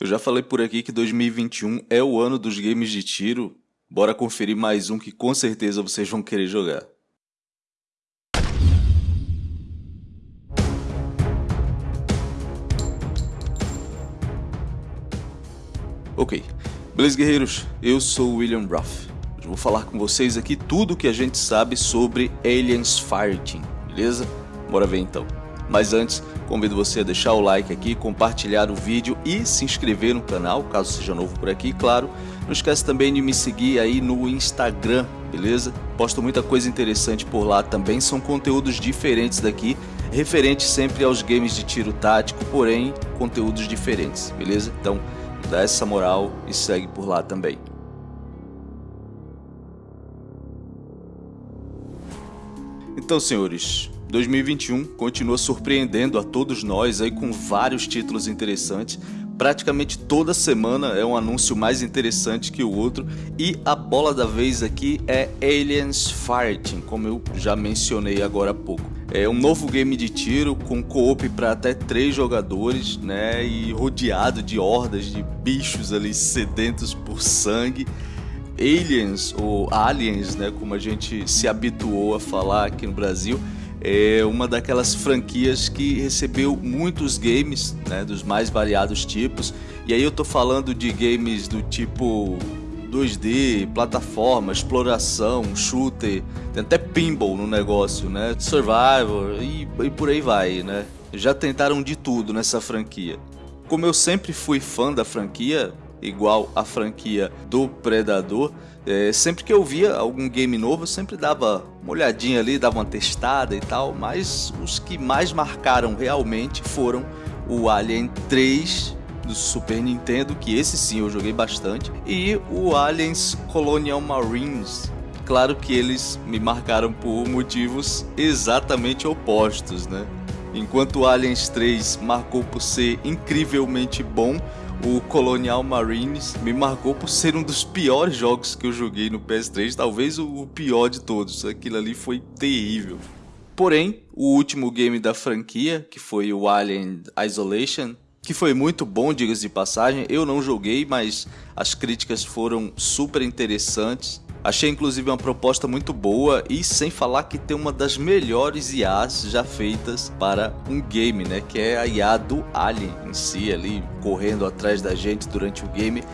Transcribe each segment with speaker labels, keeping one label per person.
Speaker 1: Eu já falei por aqui que 2021 é o ano dos games de tiro. Bora conferir mais um que com certeza vocês vão querer jogar. Ok, beleza guerreiros? Eu sou o William Ruff. Eu vou falar com vocês aqui tudo o que a gente sabe sobre Aliens Fireteam, beleza? Bora ver então. Mas antes, convido você a deixar o like aqui, compartilhar o vídeo e se inscrever no canal, caso seja novo por aqui, claro. Não esquece também de me seguir aí no Instagram, beleza? Posto muita coisa interessante por lá também, são conteúdos diferentes daqui, referentes sempre aos games de tiro tático, porém conteúdos diferentes, beleza? Então dá essa moral e segue por lá também. Então senhores, 2021 continua surpreendendo a todos nós aí com vários títulos interessantes. Praticamente toda semana é um anúncio mais interessante que o outro e a bola da vez aqui é Aliens Fighting, como eu já mencionei agora há pouco. É um novo game de tiro com co-op para até três jogadores, né, e rodeado de hordas de bichos ali sedentos por sangue. Aliens ou aliens, né, como a gente se habituou a falar aqui no Brasil, é uma daquelas franquias que recebeu muitos games, né, dos mais variados tipos. E aí eu tô falando de games do tipo 2D, plataforma, exploração, shooter, tem até pinball no negócio, né? Survival e, e por aí vai, né? Já tentaram de tudo nessa franquia. Como eu sempre fui fã da franquia, igual a franquia do Predador, é, sempre que eu via algum game novo, eu sempre dava uma olhadinha ali, dava uma testada e tal, mas os que mais marcaram realmente foram o Alien 3 do Super Nintendo, que esse sim eu joguei bastante, e o Aliens Colonial Marines. Claro que eles me marcaram por motivos exatamente opostos, né? Enquanto Aliens 3 marcou por ser incrivelmente bom, o Colonial Marines me marcou por ser um dos piores jogos que eu joguei no PS3, talvez o pior de todos. Aquilo ali foi terrível. Porém, o último game da franquia, que foi o Alien Isolation, que foi muito bom, diga-se de passagem, eu não joguei, mas as críticas foram super interessantes. Achei inclusive uma proposta muito boa e sem falar que tem uma das melhores IAs já feitas para um game, né? Que é a IA do Alien em si ali, correndo atrás da gente durante o game.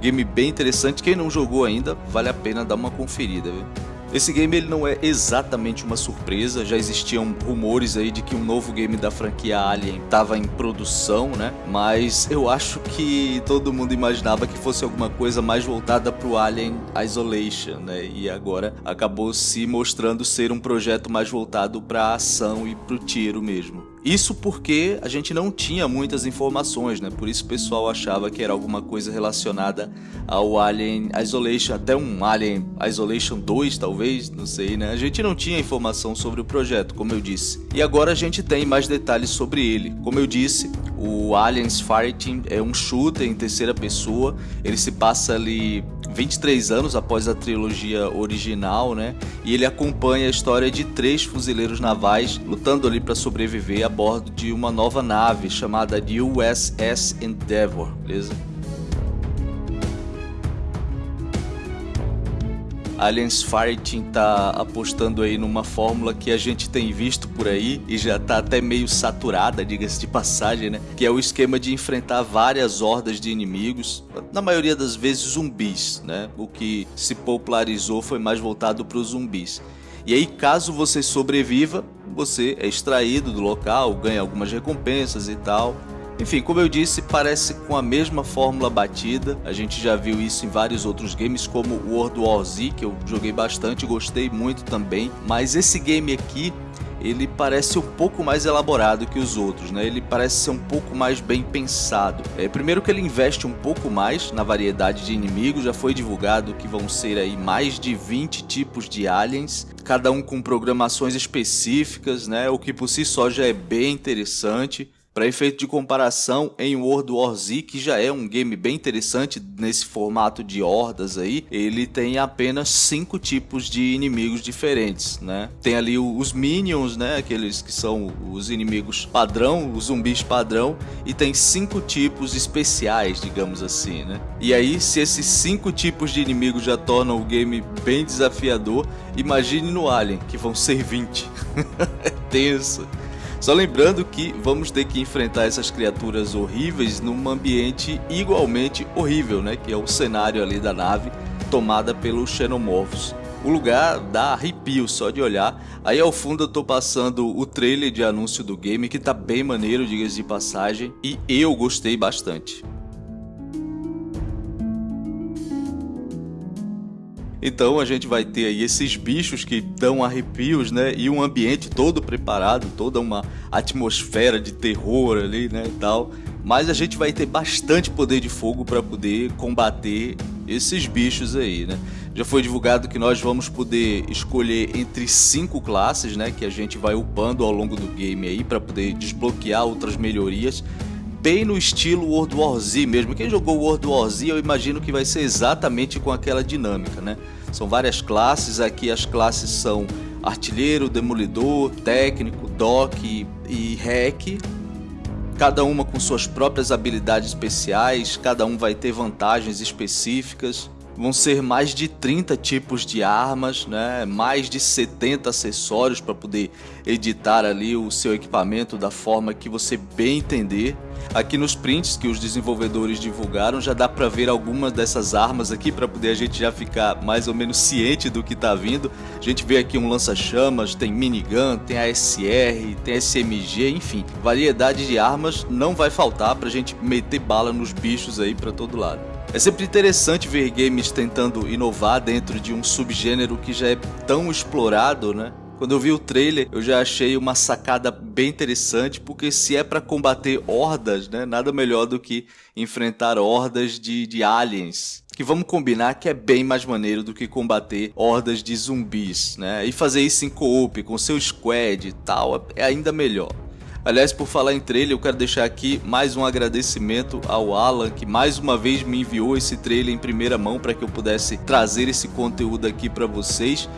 Speaker 1: Game bem interessante, quem não jogou ainda, vale a pena dar uma conferida, viu? Esse game ele não é exatamente uma surpresa, já existiam rumores aí de que um novo game da franquia Alien estava em produção, né? Mas eu acho que todo mundo imaginava que fosse alguma coisa mais voltada para o Alien Isolation, né? E agora acabou se mostrando ser um projeto mais voltado para a ação e para o tiro mesmo. Isso porque a gente não tinha muitas informações, né? Por isso o pessoal achava que era alguma coisa relacionada ao Alien Isolation, até um Alien Isolation 2 talvez, não sei, né? A gente não tinha informação sobre o projeto, como eu disse. E agora a gente tem mais detalhes sobre ele. Como eu disse, o Aliens Fireteam é um shooter em terceira pessoa, ele se passa ali 23 anos após a trilogia original, né? E ele acompanha a história de três fuzileiros navais lutando ali para sobreviver a bordo de uma nova nave chamada USS Endeavour, beleza? Aliens Fighting tá apostando aí numa fórmula que a gente tem visto por aí e já tá até meio saturada, diga-se de passagem, né? Que é o esquema de enfrentar várias hordas de inimigos, na maioria das vezes zumbis, né? O que se popularizou foi mais voltado para os zumbis. E aí, caso você sobreviva, você é extraído do local, ganha algumas recompensas e tal. Enfim, como eu disse, parece com a mesma fórmula batida. A gente já viu isso em vários outros games, como World War Z, que eu joguei bastante, gostei muito também. Mas esse game aqui, ele parece um pouco mais elaborado que os outros, né? Ele parece ser um pouco mais bem pensado. É, primeiro que ele investe um pouco mais na variedade de inimigos, já foi divulgado que vão ser aí mais de 20 tipos de aliens, cada um com programações específicas, né? O que por si só já é bem interessante. Para efeito de comparação, em World War Z, que já é um game bem interessante nesse formato de hordas aí, ele tem apenas cinco tipos de inimigos diferentes, né? Tem ali os minions, né? Aqueles que são os inimigos padrão, os zumbis padrão, e tem cinco tipos especiais, digamos assim, né? E aí, se esses cinco tipos de inimigos já tornam o game bem desafiador, imagine no Alien, que vão ser 20. é tenso. Só lembrando que vamos ter que enfrentar essas criaturas horríveis num ambiente igualmente horrível, né? Que é o cenário ali da nave tomada pelos xenomorfos. O lugar dá arrepio só de olhar. Aí ao fundo eu tô passando o trailer de anúncio do game que tá bem maneiro, diga de passagem, e eu gostei bastante. Então a gente vai ter aí esses bichos que dão arrepios, né? E um ambiente todo preparado, toda uma atmosfera de terror ali, né? E tal. Mas a gente vai ter bastante poder de fogo para poder combater esses bichos aí, né? Já foi divulgado que nós vamos poder escolher entre cinco classes, né? Que a gente vai upando ao longo do game aí para poder desbloquear outras melhorias bem no estilo World War Z mesmo. Quem jogou World War Z eu imagino que vai ser exatamente com aquela dinâmica, né? São várias classes, aqui as classes são artilheiro, demolidor, técnico, doc e hack. Cada uma com suas próprias habilidades especiais, cada um vai ter vantagens específicas. Vão ser mais de 30 tipos de armas, né? mais de 70 acessórios para poder editar ali o seu equipamento da forma que você bem entender. Aqui nos prints que os desenvolvedores divulgaram já dá para ver algumas dessas armas aqui para poder a gente já ficar mais ou menos ciente do que está vindo. A gente vê aqui um lança-chamas, tem minigun, tem ASR, tem SMG, enfim, variedade de armas não vai faltar para a gente meter bala nos bichos aí para todo lado. É sempre interessante ver games tentando inovar dentro de um subgênero que já é tão explorado, né? Quando eu vi o trailer, eu já achei uma sacada bem interessante, porque se é para combater hordas, né, nada melhor do que enfrentar hordas de, de aliens. Que vamos combinar que é bem mais maneiro do que combater hordas de zumbis, né? E fazer isso em co-op, com seu squad e tal, é ainda melhor. Aliás, por falar em trailer, eu quero deixar aqui mais um agradecimento ao Alan, que mais uma vez me enviou esse trailer em primeira mão para que eu pudesse trazer esse conteúdo aqui para vocês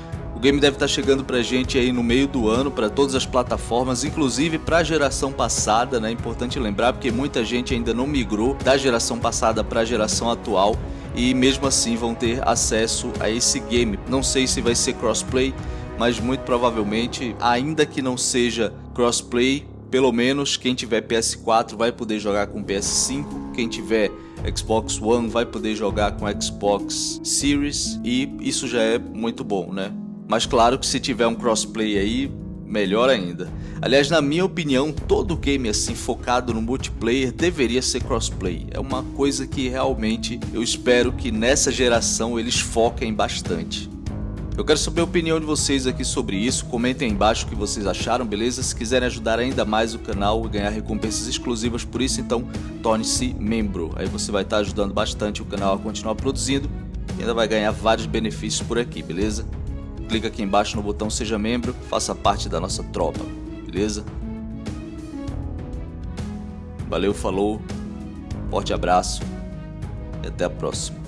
Speaker 1: game deve estar chegando pra gente aí no meio do ano, para todas as plataformas, inclusive para a geração passada, né? Importante lembrar, porque muita gente ainda não migrou da geração passada para a geração atual e mesmo assim vão ter acesso a esse game. Não sei se vai ser crossplay, mas muito provavelmente, ainda que não seja crossplay, pelo menos quem tiver PS4 vai poder jogar com PS5, quem tiver Xbox One vai poder jogar com Xbox Series e isso já é muito bom, né? Mas claro que se tiver um crossplay aí, melhor ainda. Aliás, na minha opinião, todo game assim focado no multiplayer deveria ser crossplay. É uma coisa que realmente eu espero que nessa geração eles foquem bastante. Eu quero saber a opinião de vocês aqui sobre isso, comentem aí embaixo o que vocês acharam, beleza? Se quiserem ajudar ainda mais o canal e ganhar recompensas exclusivas por isso, então torne-se membro. Aí você vai estar ajudando bastante o canal a continuar produzindo e ainda vai ganhar vários benefícios por aqui, beleza? clica aqui embaixo no botão seja membro, faça parte da nossa tropa, beleza? Valeu, falou, forte abraço e até a próxima.